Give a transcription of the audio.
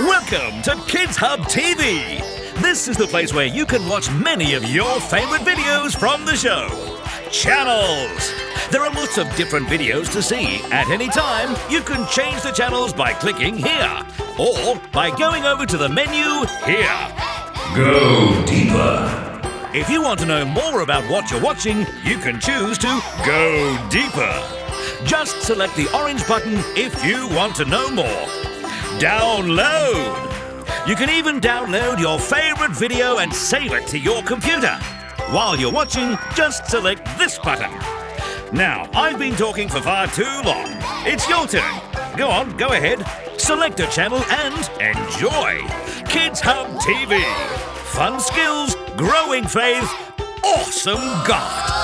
Welcome to Kids Hub TV. This is the place where you can watch many of your favorite videos from the show. Channels. There are lots of different videos to see. At any time, you can change the channels by clicking here or by going over to the menu here. Go deeper. If you want to know more about what you're watching, you can choose to go deeper. Just select the orange button if you want to know more. Download. You can even download your favorite video and save it to your computer. While you're watching, just select this button. Now, I've been talking for far too long. It's your turn. Go on, go ahead. Select a channel and enjoy. Kids Hub TV. Fun skills, growing faith, awesome God.